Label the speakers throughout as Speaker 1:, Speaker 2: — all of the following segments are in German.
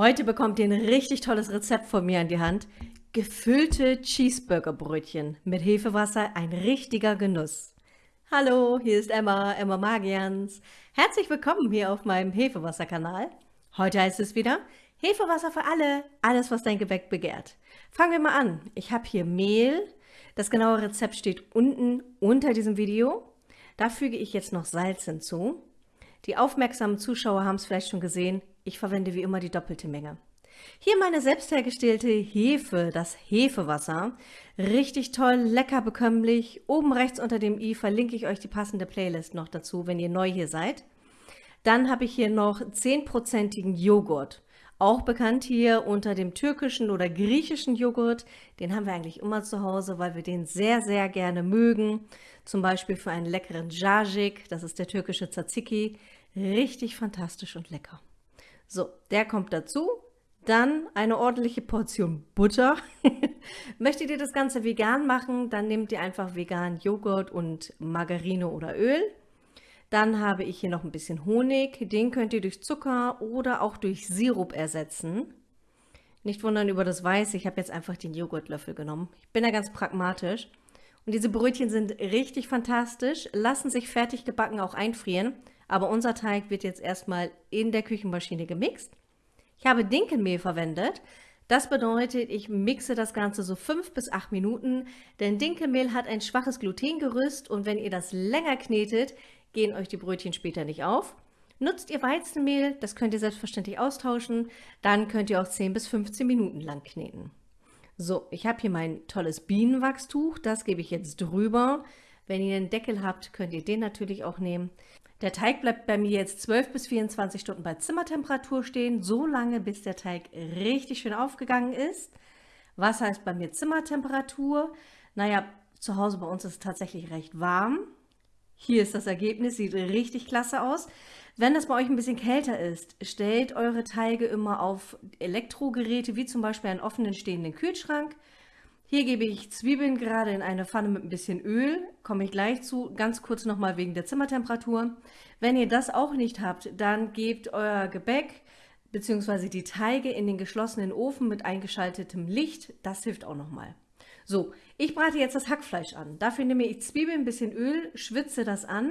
Speaker 1: Heute bekommt ihr ein richtig tolles Rezept von mir an die Hand. Gefüllte Cheeseburgerbrötchen mit Hefewasser, ein richtiger Genuss. Hallo, hier ist Emma, Emma Magians. Herzlich willkommen hier auf meinem Hefewasser-Kanal. Heute heißt es wieder Hefewasser für alle, alles was dein Gebäck begehrt. Fangen wir mal an. Ich habe hier Mehl. Das genaue Rezept steht unten unter diesem Video. Da füge ich jetzt noch Salz hinzu. Die aufmerksamen Zuschauer haben es vielleicht schon gesehen, ich verwende wie immer die doppelte Menge. Hier meine selbst hergestellte Hefe, das Hefewasser. Richtig toll, lecker bekömmlich. Oben rechts unter dem i verlinke ich euch die passende Playlist noch dazu, wenn ihr neu hier seid. Dann habe ich hier noch 10%igen Joghurt. Auch bekannt hier unter dem türkischen oder griechischen Joghurt. Den haben wir eigentlich immer zu Hause, weil wir den sehr, sehr gerne mögen. Zum Beispiel für einen leckeren Jajik, das ist der türkische Tzatziki. Richtig fantastisch und lecker. So, der kommt dazu. Dann eine ordentliche Portion Butter. Möchtet ihr das Ganze vegan machen, dann nehmt ihr einfach vegan Joghurt und Margarine oder Öl. Dann habe ich hier noch ein bisschen Honig. Den könnt ihr durch Zucker oder auch durch Sirup ersetzen. Nicht wundern über das Weiß, ich habe jetzt einfach den Joghurtlöffel genommen. Ich bin da ganz pragmatisch. Und diese Brötchen sind richtig fantastisch, lassen sich fertig gebacken auch einfrieren. Aber unser Teig wird jetzt erstmal in der Küchenmaschine gemixt. Ich habe Dinkelmehl verwendet. Das bedeutet, ich mixe das Ganze so fünf bis acht Minuten, denn Dinkelmehl hat ein schwaches Glutengerüst und wenn ihr das länger knetet, gehen euch die Brötchen später nicht auf. Nutzt ihr Weizenmehl, das könnt ihr selbstverständlich austauschen, dann könnt ihr auch 10 bis 15 Minuten lang kneten. So, ich habe hier mein tolles Bienenwachstuch, das gebe ich jetzt drüber. Wenn ihr einen Deckel habt, könnt ihr den natürlich auch nehmen. Der Teig bleibt bei mir jetzt 12 bis 24 Stunden bei Zimmertemperatur stehen, so lange bis der Teig richtig schön aufgegangen ist. Was heißt bei mir Zimmertemperatur? Naja, zu Hause bei uns ist es tatsächlich recht warm. Hier ist das Ergebnis, sieht richtig klasse aus. Wenn das bei euch ein bisschen kälter ist, stellt eure Teige immer auf Elektrogeräte, wie zum Beispiel einen offenen stehenden Kühlschrank. Hier gebe ich Zwiebeln gerade in eine Pfanne mit ein bisschen Öl, komme ich gleich zu, ganz kurz nochmal wegen der Zimmertemperatur. Wenn ihr das auch nicht habt, dann gebt euer Gebäck bzw. die Teige in den geschlossenen Ofen mit eingeschaltetem Licht, das hilft auch nochmal. So, ich brate jetzt das Hackfleisch an. Dafür nehme ich Zwiebeln, ein bisschen Öl, schwitze das an.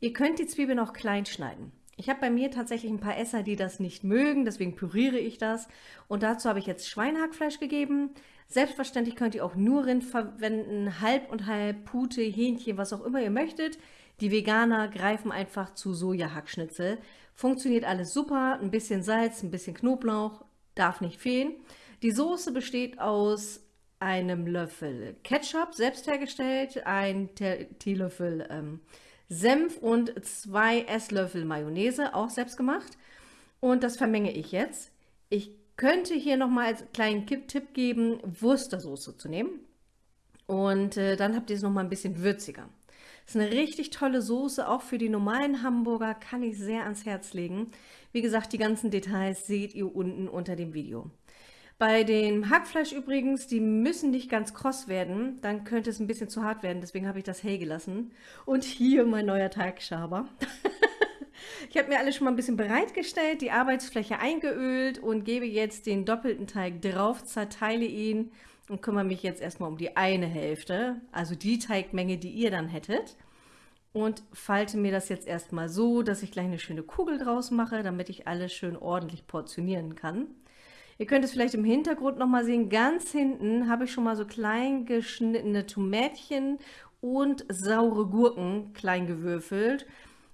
Speaker 1: Ihr könnt die Zwiebeln auch klein schneiden. Ich habe bei mir tatsächlich ein paar Esser, die das nicht mögen, deswegen püriere ich das. Und dazu habe ich jetzt Schweinehackfleisch gegeben, Selbstverständlich könnt ihr auch nur Rind verwenden, halb und halb, Pute, Hähnchen, was auch immer ihr möchtet. Die Veganer greifen einfach zu Sojahackschnitzel. Funktioniert alles super, ein bisschen Salz, ein bisschen Knoblauch, darf nicht fehlen. Die Soße besteht aus einem Löffel Ketchup, selbst hergestellt, ein Teelöffel ähm, Senf und zwei Esslöffel Mayonnaise, auch selbst gemacht. Und das vermenge ich jetzt. Ich könnte hier nochmal als kleinen Tipp geben, Wurstersoße zu nehmen. Und äh, dann habt ihr es nochmal ein bisschen würziger. Ist eine richtig tolle Soße, auch für die normalen Hamburger, kann ich sehr ans Herz legen. Wie gesagt, die ganzen Details seht ihr unten unter dem Video. Bei dem Hackfleisch übrigens, die müssen nicht ganz kross werden, dann könnte es ein bisschen zu hart werden, deswegen habe ich das hell gelassen. Und hier mein neuer Teigschaber. Ich habe mir alles schon mal ein bisschen bereitgestellt, die Arbeitsfläche eingeölt und gebe jetzt den doppelten Teig drauf, zerteile ihn und kümmere mich jetzt erstmal um die eine Hälfte, also die Teigmenge, die ihr dann hättet. Und falte mir das jetzt erstmal so, dass ich gleich eine schöne Kugel draus mache, damit ich alles schön ordentlich portionieren kann. Ihr könnt es vielleicht im Hintergrund nochmal sehen, ganz hinten habe ich schon mal so klein geschnittene Tomätchen und saure Gurken klein gewürfelt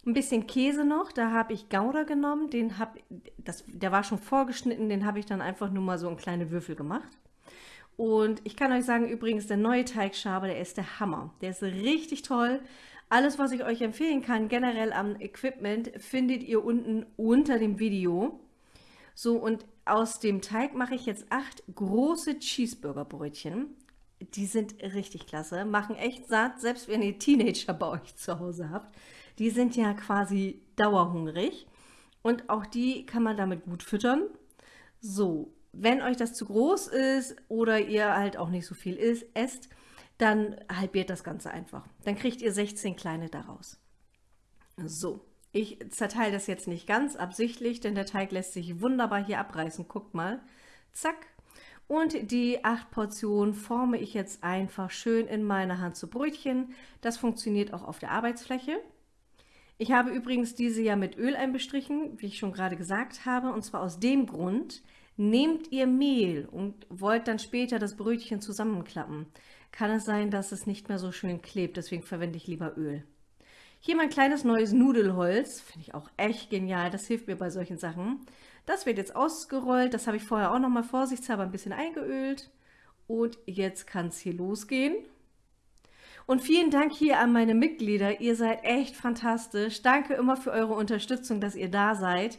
Speaker 1: ein bisschen Käse noch, da habe ich Gouda genommen, den hab, das, der war schon vorgeschnitten, den habe ich dann einfach nur mal so in kleine Würfel gemacht. Und ich kann euch sagen, übrigens, der neue Teigschaber, der ist der Hammer. Der ist richtig toll. Alles, was ich euch empfehlen kann, generell am Equipment, findet ihr unten unter dem Video. So, und aus dem Teig mache ich jetzt acht große Cheeseburger-Brötchen. Die sind richtig klasse, machen echt satt, selbst wenn ihr Teenager bei euch zu Hause habt die sind ja quasi dauerhungrig und auch die kann man damit gut füttern. So, wenn euch das zu groß ist oder ihr halt auch nicht so viel isst, esst, dann halbiert das Ganze einfach. Dann kriegt ihr 16 kleine daraus. So, Ich zerteile das jetzt nicht ganz absichtlich, denn der Teig lässt sich wunderbar hier abreißen. Guckt mal. Zack. Und die acht Portionen forme ich jetzt einfach schön in meiner Hand zu Brötchen. Das funktioniert auch auf der Arbeitsfläche. Ich habe übrigens diese ja mit Öl einbestrichen, wie ich schon gerade gesagt habe, und zwar aus dem Grund, nehmt ihr Mehl und wollt dann später das Brötchen zusammenklappen, kann es sein, dass es nicht mehr so schön klebt, deswegen verwende ich lieber Öl. Hier mein kleines neues Nudelholz, finde ich auch echt genial, das hilft mir bei solchen Sachen. Das wird jetzt ausgerollt, das habe ich vorher auch noch mal vorsichtshalber ein bisschen eingeölt. Und jetzt kann es hier losgehen. Und vielen Dank hier an meine Mitglieder, ihr seid echt fantastisch. Danke immer für eure Unterstützung, dass ihr da seid.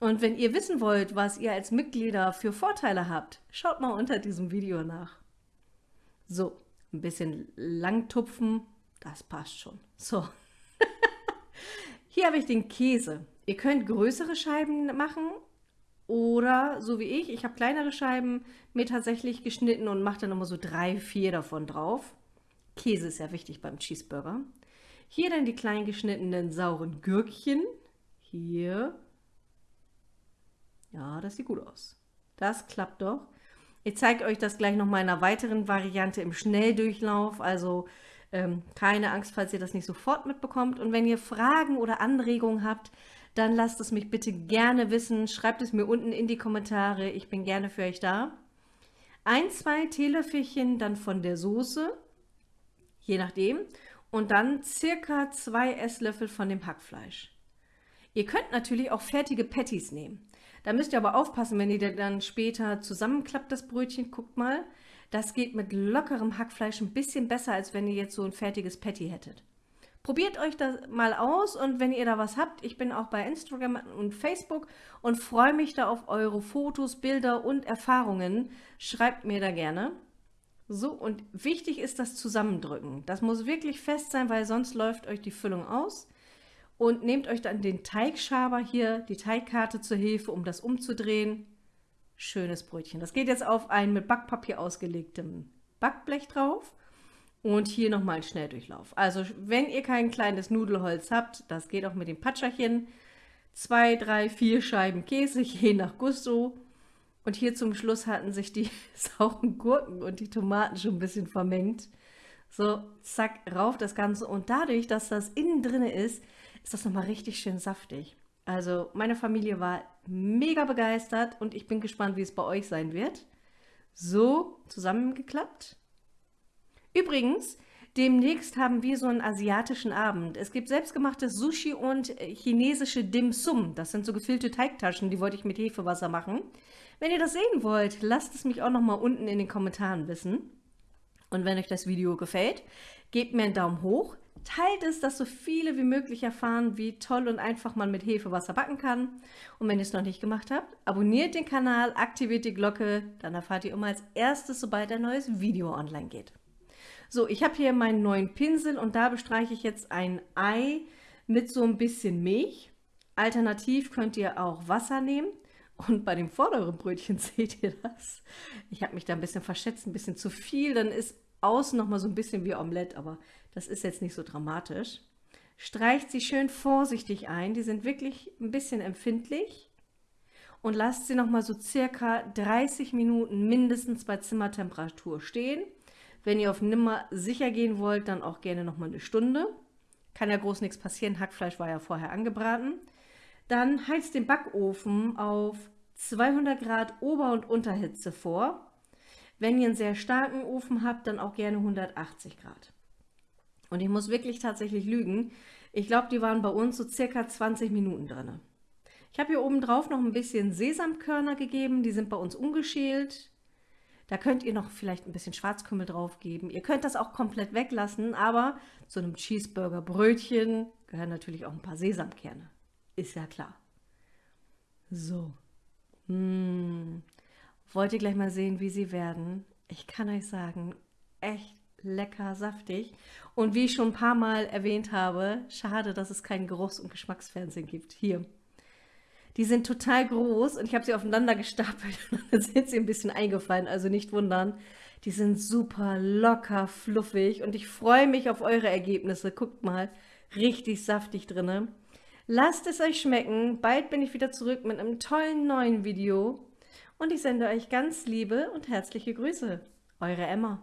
Speaker 1: Und wenn ihr wissen wollt, was ihr als Mitglieder für Vorteile habt, schaut mal unter diesem Video nach. So, ein bisschen lang tupfen, das passt schon. So. Hier habe ich den Käse. Ihr könnt größere Scheiben machen oder so wie ich, ich habe kleinere Scheiben mir tatsächlich geschnitten und mache dann immer so drei, vier davon drauf. Käse ist ja wichtig beim Cheeseburger. Hier dann die klein geschnittenen sauren Gürkchen. Hier. Ja, das sieht gut aus. Das klappt doch. Ich zeige euch das gleich noch mal in einer weiteren Variante im Schnelldurchlauf. Also ähm, keine Angst, falls ihr das nicht sofort mitbekommt. Und wenn ihr Fragen oder Anregungen habt, dann lasst es mich bitte gerne wissen. Schreibt es mir unten in die Kommentare. Ich bin gerne für euch da. Ein, zwei Teelöffelchen dann von der Soße, je nachdem. Und dann circa zwei Esslöffel von dem Hackfleisch. Ihr könnt natürlich auch fertige Patties nehmen. Da müsst ihr aber aufpassen, wenn ihr dann später zusammenklappt, das Brötchen. Guckt mal, das geht mit lockerem Hackfleisch ein bisschen besser, als wenn ihr jetzt so ein fertiges Patty hättet. Probiert euch das mal aus und wenn ihr da was habt, ich bin auch bei Instagram und Facebook und freue mich da auf eure Fotos, Bilder und Erfahrungen. Schreibt mir da gerne. So, und wichtig ist das Zusammendrücken. Das muss wirklich fest sein, weil sonst läuft euch die Füllung aus. Und nehmt euch dann den Teigschaber hier, die Teigkarte zur Hilfe, um das umzudrehen schönes Brötchen. Das geht jetzt auf ein mit Backpapier ausgelegtem Backblech drauf. Und hier nochmal ein Schnelldurchlauf. Also wenn ihr kein kleines Nudelholz habt, das geht auch mit dem Patscherchen. Zwei, drei, vier Scheiben Käse, je nach Gusto. Und hier zum Schluss hatten sich die sauren Gurken und die Tomaten schon ein bisschen vermengt. So, zack, rauf das Ganze. Und dadurch, dass das innen drin ist, ist das nochmal richtig schön saftig. Also meine Familie war mega begeistert und ich bin gespannt, wie es bei euch sein wird. So zusammengeklappt. Übrigens, demnächst haben wir so einen asiatischen Abend. Es gibt selbstgemachtes Sushi und chinesische Dim Sum. Das sind so gefüllte Teigtaschen, die wollte ich mit Hefewasser machen. Wenn ihr das sehen wollt, lasst es mich auch noch mal unten in den Kommentaren wissen. Und wenn euch das Video gefällt, gebt mir einen Daumen hoch, Teilt es, dass so viele wie möglich erfahren, wie toll und einfach man mit Hefewasser backen kann. Und wenn ihr es noch nicht gemacht habt, abonniert den Kanal, aktiviert die Glocke, dann erfahrt ihr immer als erstes, sobald ein neues Video online geht. So, ich habe hier meinen neuen Pinsel und da bestreiche ich jetzt ein Ei mit so ein bisschen Milch. Alternativ könnt ihr auch Wasser nehmen. Und bei dem vorderen Brötchen seht ihr das. Ich habe mich da ein bisschen verschätzt, ein bisschen zu viel. Dann ist außen noch mal so ein bisschen wie Omelette, aber das ist jetzt nicht so dramatisch. Streicht sie schön vorsichtig ein. Die sind wirklich ein bisschen empfindlich. Und lasst sie noch mal so circa 30 Minuten mindestens bei Zimmertemperatur stehen. Wenn ihr auf Nimmer sicher gehen wollt, dann auch gerne noch mal eine Stunde. Kann ja groß nichts passieren, Hackfleisch war ja vorher angebraten. Dann heizt den Backofen auf 200 Grad Ober- und Unterhitze vor. Wenn ihr einen sehr starken Ofen habt, dann auch gerne 180 Grad. Und ich muss wirklich tatsächlich lügen. Ich glaube, die waren bei uns so circa 20 Minuten drin. Ich habe hier oben drauf noch ein bisschen Sesamkörner gegeben. Die sind bei uns ungeschält. Da könnt ihr noch vielleicht ein bisschen Schwarzkümmel drauf geben. Ihr könnt das auch komplett weglassen, aber zu einem Cheeseburger-Brötchen gehören natürlich auch ein paar Sesamkerne. Ist ja klar. So. Mmh. Wollt ihr gleich mal sehen, wie sie werden? Ich kann euch sagen, echt lecker saftig. Und wie ich schon ein paar Mal erwähnt habe, schade, dass es kein Geruchs- und Geschmacksfernsehen gibt. Hier. Die sind total groß und ich habe sie aufeinander gestapelt und dann sind sie ein bisschen eingefallen, also nicht wundern. Die sind super locker, fluffig und ich freue mich auf eure Ergebnisse. Guckt mal, richtig saftig drinne. Lasst es euch schmecken. Bald bin ich wieder zurück mit einem tollen neuen Video. Und ich sende euch ganz liebe und herzliche Grüße. Eure Emma.